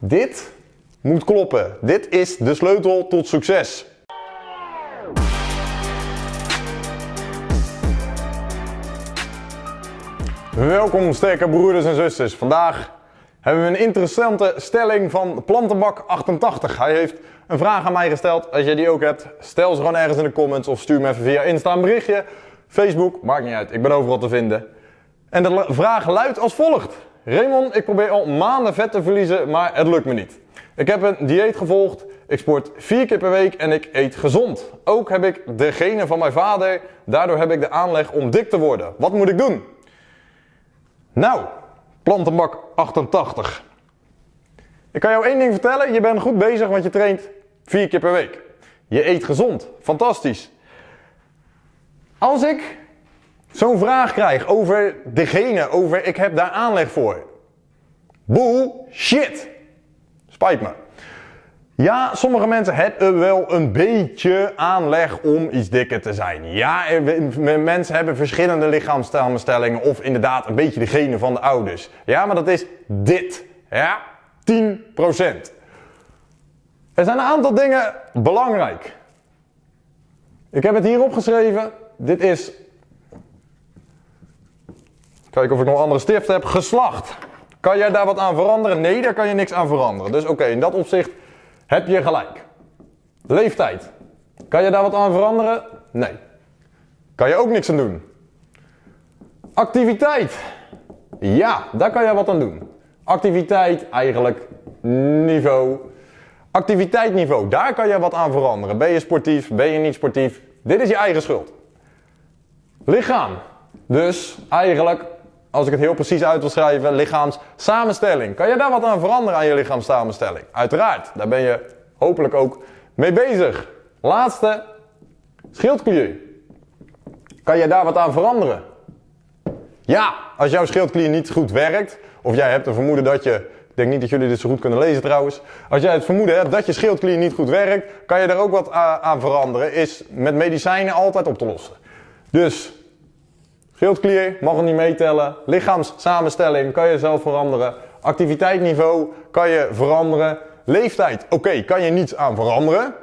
Dit moet kloppen. Dit is de sleutel tot succes. Welkom sterke broeders en zusters. Vandaag hebben we een interessante stelling van Plantenbak 88. Hij heeft een vraag aan mij gesteld. Als jij die ook hebt, stel ze gewoon ergens in de comments of stuur me even via Insta een berichtje. Facebook, maakt niet uit. Ik ben overal te vinden. En de vraag luidt als volgt. Raymond, ik probeer al maanden vet te verliezen, maar het lukt me niet. Ik heb een dieet gevolgd, ik sport vier keer per week en ik eet gezond. Ook heb ik de genen van mijn vader, daardoor heb ik de aanleg om dik te worden. Wat moet ik doen? Nou, plantenbak 88. Ik kan jou één ding vertellen, je bent goed bezig want je traint vier keer per week. Je eet gezond, fantastisch. Als ik zo'n vraag krijg over degene, over ik heb daar aanleg voor. Bullshit. Spijt me. Ja, sommige mensen hebben wel een beetje aanleg om iets dikker te zijn. Ja, mensen hebben verschillende lichaamssamenstellingen of inderdaad een beetje de genen van de ouders. Ja, maar dat is dit. Ja, 10%. Er zijn een aantal dingen belangrijk. Ik heb het hier opgeschreven. Dit is Kijken of ik nog andere stift heb. Geslacht. Kan jij daar wat aan veranderen? Nee, daar kan je niks aan veranderen. Dus oké, in dat opzicht heb je gelijk. Leeftijd. Kan je daar wat aan veranderen? Nee. Kan je ook niks aan doen. Activiteit. Ja, daar kan je wat aan doen. Activiteit, eigenlijk niveau. Activiteitsniveau, daar kan je wat aan veranderen. Ben je sportief, ben je niet sportief? Dit is je eigen schuld. Lichaam. Dus eigenlijk als ik het heel precies uit wil schrijven, lichaamssamenstelling. Kan je daar wat aan veranderen aan je lichaamssamenstelling? Uiteraard, daar ben je hopelijk ook mee bezig. Laatste, schildklier. Kan je daar wat aan veranderen? Ja, als jouw schildklier niet goed werkt, of jij hebt een vermoeden dat je, ik denk niet dat jullie dit zo goed kunnen lezen trouwens, als jij het vermoeden hebt dat je schildklier niet goed werkt, kan je daar ook wat aan veranderen, is met medicijnen altijd op te lossen. Dus Schildklier mag er niet meetellen. Lichaamssamenstelling kan je zelf veranderen. Activiteitsniveau kan je veranderen. Leeftijd, oké, kan je niets aan veranderen.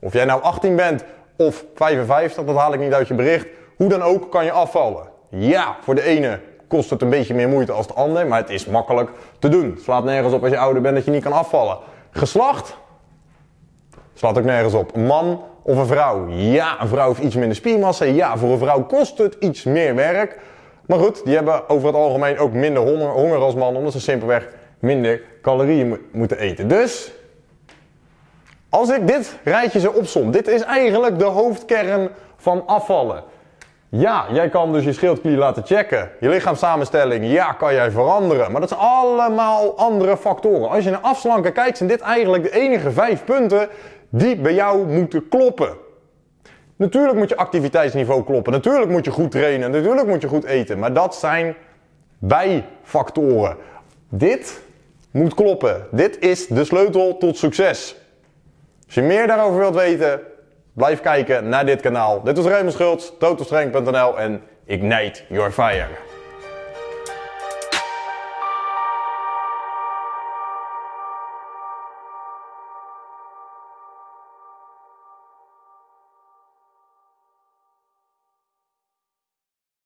Of jij nou 18 bent of 55, dat haal ik niet uit je bericht. Hoe dan ook kan je afvallen. Ja, voor de ene kost het een beetje meer moeite als de ander, maar het is makkelijk te doen. Het slaat nergens op als je ouder bent dat je niet kan afvallen. Geslacht? Slaat ook nergens op. Een man of een vrouw? Ja, een vrouw heeft iets minder spiermassa. Ja, voor een vrouw kost het iets meer werk. Maar goed, die hebben over het algemeen ook minder honger, als mannen, omdat ze simpelweg minder calorieën moeten eten. Dus, als ik dit rijtje zo opsom, dit is eigenlijk de hoofdkern van afvallen. Ja, jij kan dus je schildklier laten checken. Je lichaamssamenstelling, ja, kan jij veranderen. Maar dat zijn allemaal andere factoren. Als je naar afslanken kijkt, zijn dit eigenlijk de enige vijf punten die bij jou moeten kloppen. Natuurlijk moet je activiteitsniveau kloppen. Natuurlijk moet je goed trainen. Natuurlijk moet je goed eten. Maar dat zijn bijfactoren. Dit moet kloppen. Dit is de sleutel tot succes. Als je meer daarover wilt weten, blijf kijken naar dit kanaal. Dit is Raymond Schultz, totalstrength.nl en Ignite Your Fire.